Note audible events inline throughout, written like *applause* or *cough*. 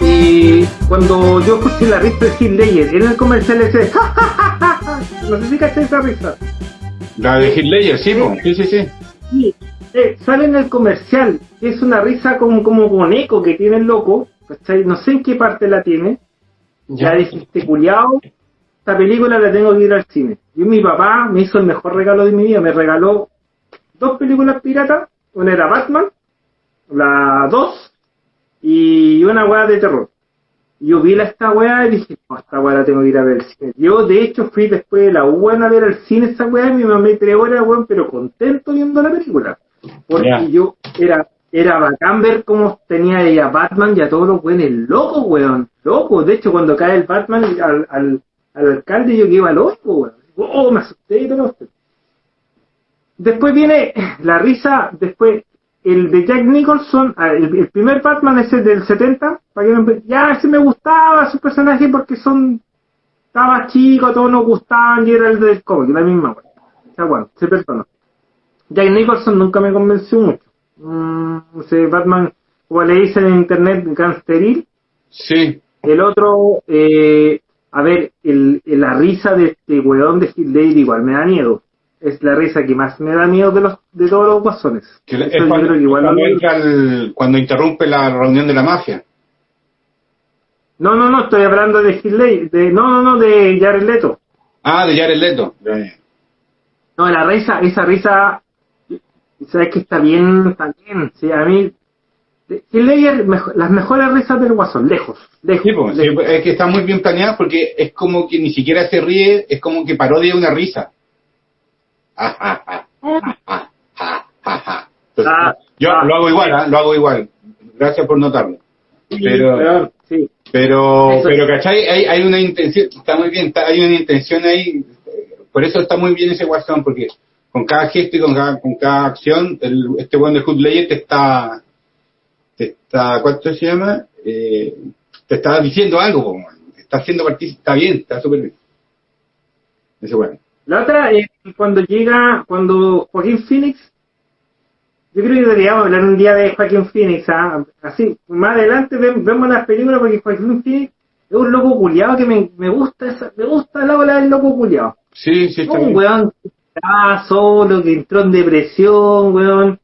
Y cuando yo escuché la risa de Ledger en el comercial ese, ¡Ja, ja, ja, ja, no sé si caché esa risa. La de sí, po. sí, sí, sí. Sí, eh, sale en el comercial, es una risa como, como con eco que tiene el loco, ¿cachai? No sé en qué parte la tiene. Ya dijiste, culiao, esta película la tengo que ir al cine. Y mi papá me hizo el mejor regalo de mi vida, me regaló dos películas piratas, una era Batman, la 2, y una weá de terror. Yo vi la, esta weá y dije, no, esta weá la tengo que ir a ver al cine. Yo, de hecho, fui después de la U a ver al cine esa weá y me mamé tres horas, weón, pero contento viendo la película. Porque yo era era bacán ver cómo tenía ella Batman y a todos los weones locos, weón. Loco. De hecho, cuando cae el Batman al, al, al alcalde, yo que iba loco, weón. Oh, me asusté y todo. Después viene la risa, después el de Jack Nicholson, ah, el, el primer Batman ese del 70, para que no ya ese me gustaba su personaje porque son estaba chico, todos nos gustaban y era el del cómic, la misma weón. O sea, bueno, se perdonó. Jack Nicholson nunca me convenció mucho. Mm, ese Batman, como le dicen en internet, gangsteril. Sí. El otro, eh, a ver, el, el- la risa de este weón de Heath Ledger igual me da miedo. Es la risa que más me da miedo de los de todos los guasones. Que es cuando, creo que igual cuando lo- entra el- cuando interrumpe la reunión de la mafia. No, no, no, estoy hablando de de, no, no, no, de Jared Leto. Ah, de Jared Leto. No, la risa, esa risa, sabes que está bien, está bien. Sí, a mí, Ledger, mejo- las mejores risas del guasón, lejos, lejos. Sí, pues, sí, lejos. es que está muy bien planeado porque es como que ni siquiera se ríe, es como que parodia una risa. Entonces, yo lo hago igual, ¿ah? lo hago igual. Gracias por notarlo. Pero- sí. Pero, Eso. pero ¿cachai? Hay, hay una intención, está muy bien, está- hay una intención ahí, por eso está muy bien ese guasón, porque con cada gesto y con cada, con cada acción, el, este buen de Hood te está, te está, ¿cuánto se llama? Eh, te está diciendo algo, man. te está haciendo partícipe, está bien, está súper bien. Ese bueno. La otra es cuando llega, cuando Joaquín Phoenix, yo creo que deberíamos hablar un día de Joaquín Phoenix, ¿ah? así, más adelante ve- vemos las películas porque Joaquín Phoenix es un loco culiado que me, me gusta esa, me gusta la ola del loco culiado. Sí, sí, está Un bien. weón que estaba solo, que entró en depresión, weón.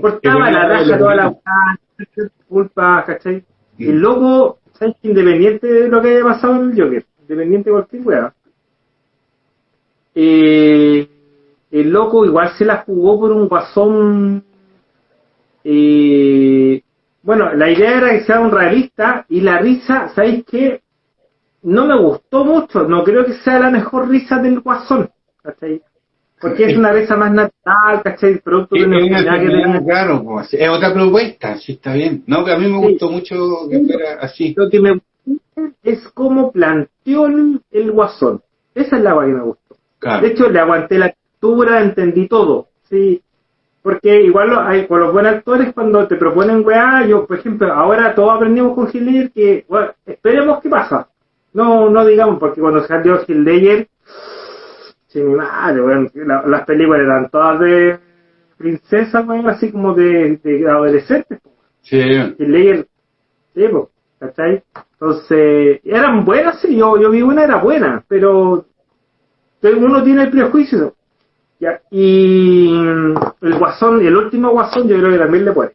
Cortaba la raja toda la culpa, ¿cachai? Mm. El loco, ¿sabes? Independiente de lo que haya pasado en el Joker, independiente de cualquier weá. Eh, el loco igual se la jugó por un guasón. eh, bueno, la idea era que sea un realista y la risa, ¿sabéis qué? No me gustó mucho, no creo que sea la mejor risa del guasón, ¿cachai? Porque es una risa más natural, ¿cachai? Producto de una enfermedad que claro, pues, es otra propuesta, sí está bien. No, que a mí me Sí. gustó mucho que fuera así. Lo que me gusta es cómo planteó el, el guasón. Esa es la agua que me gustó. Claro. De hecho, le aguanté la textura, entendí todo. Sí. Porque igual lo- hay, con los buenos actores, cuando te proponen weá, yo, por ejemplo, ahora todos aprendimos con Ledger que, bueno, esperemos qué pasa. No, no digamos, porque cuando salió Ledger, sí, mi madre, la- las películas eran todas de princesa, weón, así como de, de adolescentes. Sí, Heath Ledger, sí, po, ¿cachai? Entonces, eran buenas, sí, yo, yo vi una, era buena, pero pero uno tiene el prejuicio. Ya, y el guasón, el último guasón, yo creo que también le puede.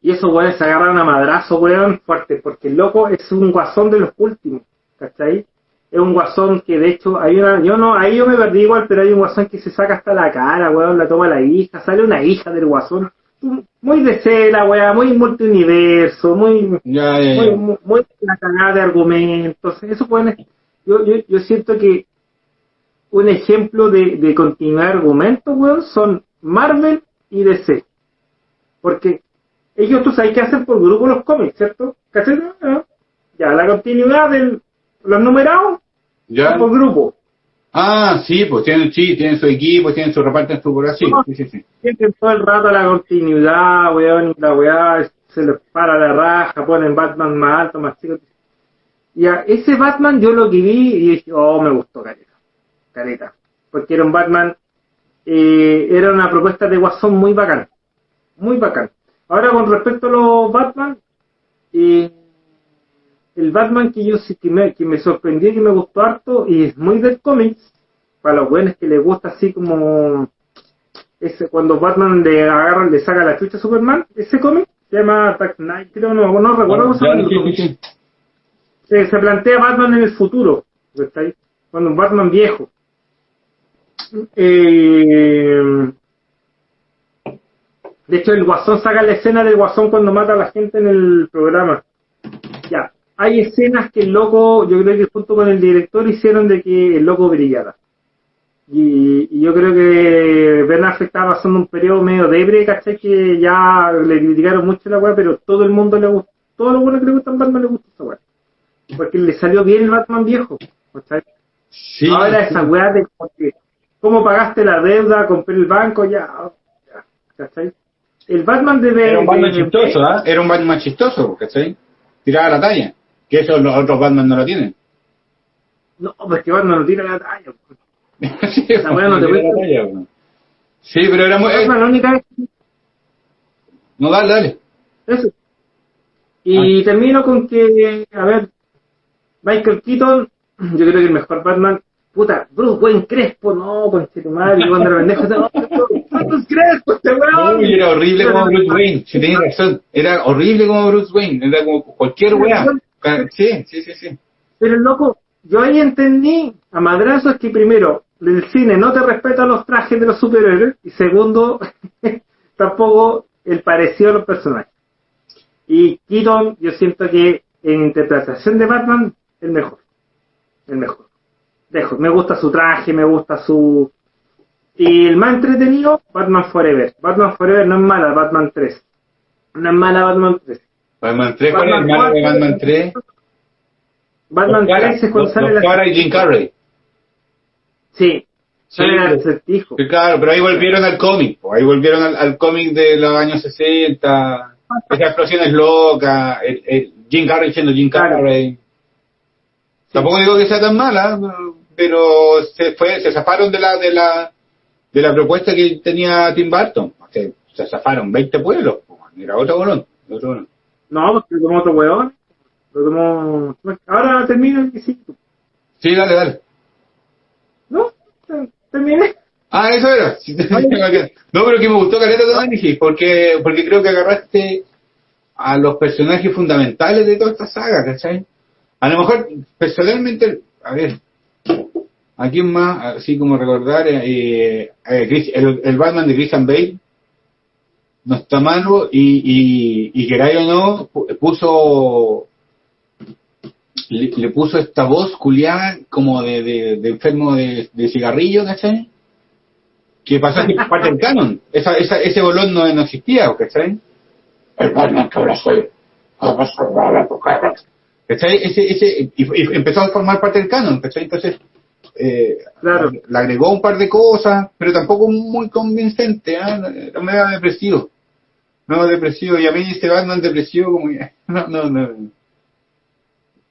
Y esos weones se agarran a madrazo, weón, fuerte, porque el loco es un guasón de los últimos, ¿cachai? Es un guasón que de hecho hay una, yo no, ahí yo me perdí igual, pero hay un guasón que se saca hasta la cara, weón, la toma la hija, sale una hija del guasón, muy de cera, weón, muy multiuniverso, muy, ya, ya, muy, ya. muy, muy la cagada de argumentos. Eso pueden, yo, yo, yo siento que un ejemplo de, de continuar argumentos, weón, son Marvel y DC. Porque ellos, tú sabes que hacen por grupo los cómics, ¿cierto? ¿Cachai? Ah, Ya, la continuidad de los numerados ¿Ya? por grupo. Ah, sí, pues tienen, sí, tienen su equipo, tienen su reparten su por así. Sí, sí, sí. Sienten todo el rato la continuidad, weón, la weá se les para la raja, ponen Batman más alto, más chico. Y a ese Batman yo lo que vi y dije, oh, me gustó, caleta. caleta. Porque era un Batman, eh, era una propuesta de Guasón muy bacán. Muy bacán. Ahora, con respecto a los Batman, eh, el Batman que yo sí que me, que me sorprendió y que me gustó harto, y es muy del cómics, para los buenos que les gusta así como ese cuando Batman le agarra, le saca la chucha a Superman, ese cómic se llama Dark Knight, creo, no, no recuerdo llama. el cómic. Se, se plantea Batman en el futuro, ¿está ahí? Cuando un Batman viejo. Eh, de hecho, el Guasón saca la escena del Guasón cuando mata a la gente en el programa. Hay escenas que el loco, yo creo que junto con el director hicieron de que el loco brillara. Y, y yo creo que Ben Affleck estaba pasando un periodo medio debre, ¿cachai? Que ya le criticaron mucho la weá, pero todo el mundo le gusta, todo lo bueno que le gusta a Batman le gusta esa weá. Porque le salió bien el Batman viejo, ¿cachai? Sí, Ahora esa weá de cómo pagaste la deuda, compré el banco, ya, ya, ¿cachai? El Batman debe... Era un Batman de- chistoso, ¿ah? Era un Batman chistoso, ¿cachai? Tiraba la talla. Que eso los otros Batman no lo tienen. No, porque Batman no tira la talla. *laughs* sí, Esa weá no te la talla, weón. Sí, pero era muy... eh, Batman la única vez no, dale, dale. Eso. Y termino con que, a ver, Michael Keaton, yo creo que el mejor Batman, puta, Bruce Wayne Crespo, no, con tu madre, y cuando la pendeja, no, Bruce Crespo, este weón. Uy, era horrible como Bruce Wayne, si tenés razón. Era horrible como Bruce Wayne, era como cualquier weá. Sí, sí, sí, sí. Pero loco, yo ahí entendí a madrazos que primero, el cine no te respeta los trajes de los superhéroes, y segundo, *laughs* tampoco el parecido a los personajes. Y Keaton, yo siento que en interpretación de Batman, el mejor. El mejor. Dejo, me gusta su traje, me gusta su... Y el más entretenido, Batman Forever. Batman Forever no es mala, Batman 3. No es mala Batman 3. Batman 3, ¿cuál es el malo de Batman 3? Batman Dos 3 es cuando sale la... y Jim Carrey. Sí, pero- acertijo. Sí, claro, pero ahí volvieron al cómic, ahí volvieron al, al cómic de los años 60, esas explosiones locas, el, el Jim Carrey siendo Jim Claro. Carrey. Tampoco digo que sea tan mala, pero se fue, se zafaron de la, de la, de la propuesta que tenía Tim Burton. Se, se zafaron 20 pueblos, era otro bolón, otro bolón. No, porque lo tomó otro weón. Lo tomó... Ahora termino el sí. Sí, dale, dale. ¿No? Ter- Terminé. Ah, eso era. No, pero que me gustó Caleta tu análisis, porque, porque creo que agarraste a los personajes fundamentales de toda esta saga, ¿cachai? A lo mejor, personalmente, a ver, ¿a quién más? Así como recordar, eh, eh, Chris- el, el Batman de Christian Bale no está malo y, y, y queráis o no, pu- puso le, le puso esta voz culiada como de, de, de enfermo de, de cigarrillo, ¿cachai? Que pasó que parte del canon. Esa, esa, ese bolón no, no existía, ¿cachai? El Batman que ahora soy. Ahora salvar a tu cara. ¿Cachai? Ese, ese, y, y empezó a formar parte del canon, ¿cachai? Entonces, eh, Claro. le agregó un par de cosas, pero tampoco muy convincente, ¿ah? Era medio depresivo. No, depresivo. Y a mí este Batman depresivo como que, *laughs* no, no, no.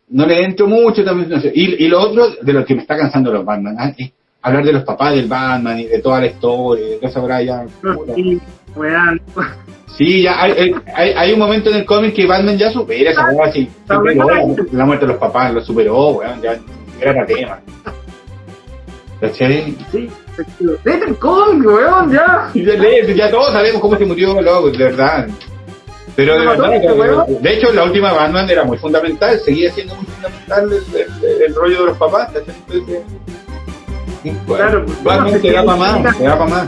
No le entro mucho también. no sé. Y, y lo otro, de lo que me está cansando los Batman, ¿ah? es hablar de los papás del Batman y de toda la historia, de esa weá ya. Sí, ya hay, hay- hay, un momento en el cómic que Batman ya supera esa weá, sí, Está superó bueno. la, la muerte de los papás, lo superó, weón, ya era tema. ¿Cachai? Sí. El cómic, weón, ya. Ya, ya todos sabemos cómo se murió, loco, de verdad. Pero de ¿Lo mató verdad, que- de hecho, la última Batman era muy fundamental, seguía siendo muy fundamental el, el- el rollo de los papás. Entonces, Claro, Batman bueno, te da se para más, te da para más.